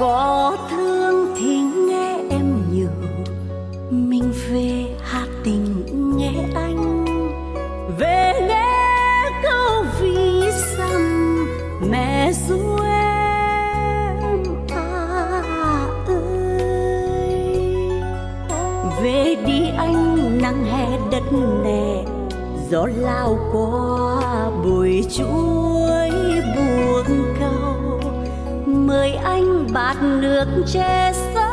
có thương thì nghe em nhiều mình về hà tình nghe anh. Về nghe câu vì dặm mẹ ru em. À ơi. Về đi anh, nắng hè đất nè, gió lao qua bụi chuối. Anh bạt nước che gió